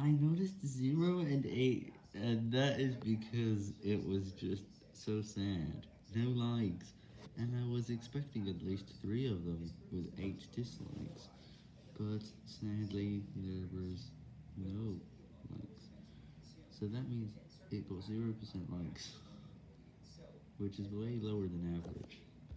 I noticed 0 and 8, and that is because it was just so sad. No likes, and I was expecting at least 3 of them with 8 dislikes, but sadly there was no likes. So that means it got 0% likes, which is way lower than average.